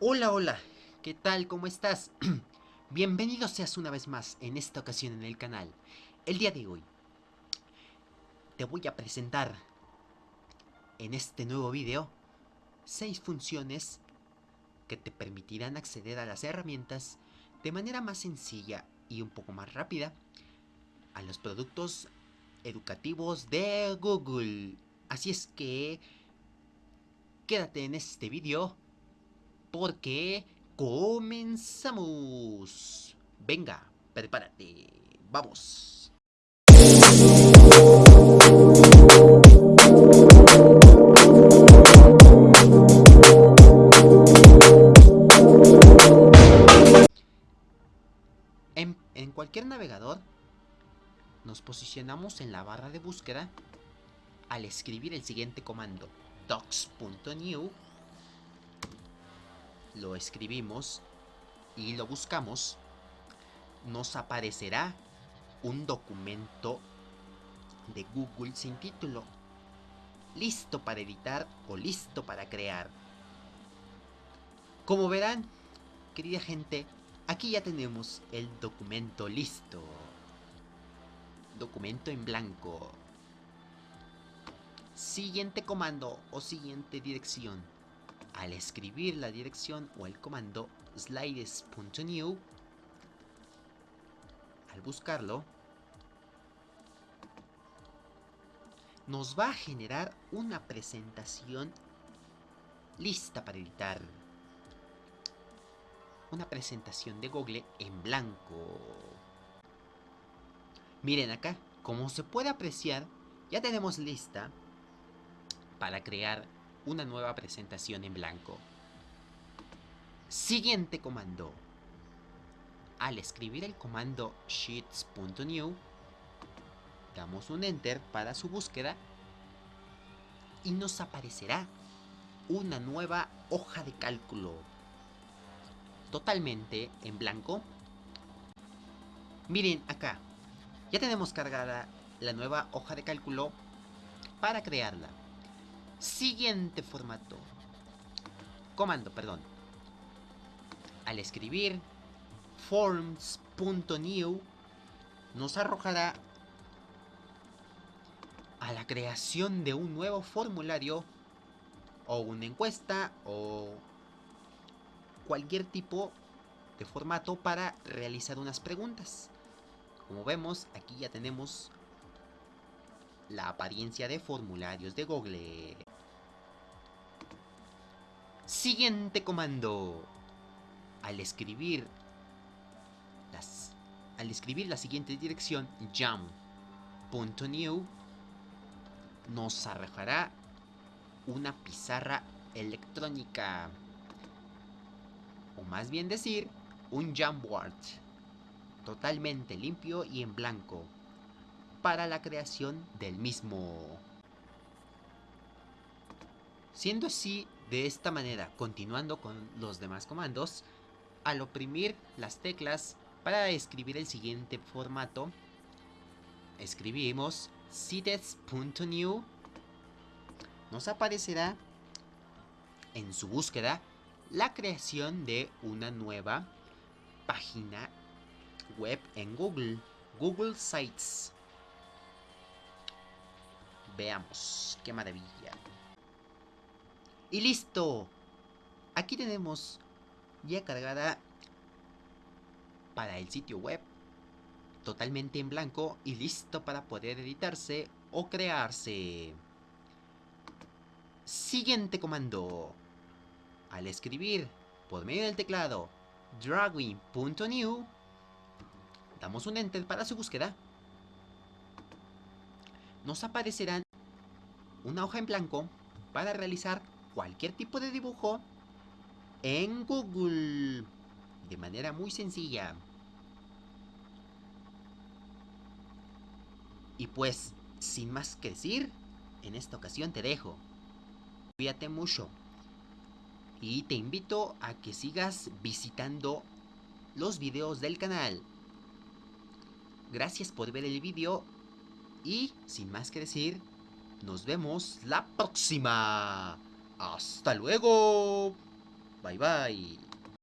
Hola, hola, ¿qué tal? ¿Cómo estás? Bienvenido seas una vez más en esta ocasión en el canal. El día de hoy te voy a presentar en este nuevo video 6 funciones que te permitirán acceder a las herramientas de manera más sencilla y un poco más rápida a los productos educativos de Google. Así es que quédate en este video porque comenzamos. Venga, prepárate. Vamos. En, en cualquier navegador nos posicionamos en la barra de búsqueda al escribir el siguiente comando docs.new lo escribimos y lo buscamos nos aparecerá un documento de Google sin título listo para editar o listo para crear como verán querida gente aquí ya tenemos el documento listo documento en blanco. Siguiente comando o siguiente dirección. Al escribir la dirección o el comando slides.new, al buscarlo, nos va a generar una presentación lista para editar. Una presentación de Google en blanco. Miren acá, como se puede apreciar, ya tenemos lista para crear una nueva presentación en blanco. Siguiente comando. Al escribir el comando sheets.new, damos un enter para su búsqueda y nos aparecerá una nueva hoja de cálculo totalmente en blanco. Miren acá, ya tenemos cargada la nueva hoja de cálculo para crearla. Siguiente formato. Comando, perdón. Al escribir forms.new nos arrojará a la creación de un nuevo formulario o una encuesta o cualquier tipo de formato para realizar unas preguntas. Como vemos, aquí ya tenemos la apariencia de formularios de Google. Siguiente comando. Al escribir las, al escribir la siguiente dirección jam.new nos arrojará una pizarra electrónica o más bien decir un Jamboard totalmente limpio y en blanco para la creación del mismo. Siendo así, de esta manera, continuando con los demás comandos, al oprimir las teclas para escribir el siguiente formato, escribimos cites.new, nos aparecerá en su búsqueda la creación de una nueva página web en Google. Google Sites. Veamos, qué maravilla. Y listo. Aquí tenemos ya cargada para el sitio web. Totalmente en blanco y listo para poder editarse o crearse. Siguiente comando. Al escribir por medio del teclado dragging.new damos un enter para su búsqueda, nos aparecerán una hoja en blanco para realizar cualquier tipo de dibujo en Google de manera muy sencilla. Y pues, sin más que decir, en esta ocasión te dejo. Cuídate mucho. Y te invito a que sigas visitando los videos del canal. Gracias por ver el vídeo y sin más que decir, nos vemos la próxima. Hasta luego. bye bye.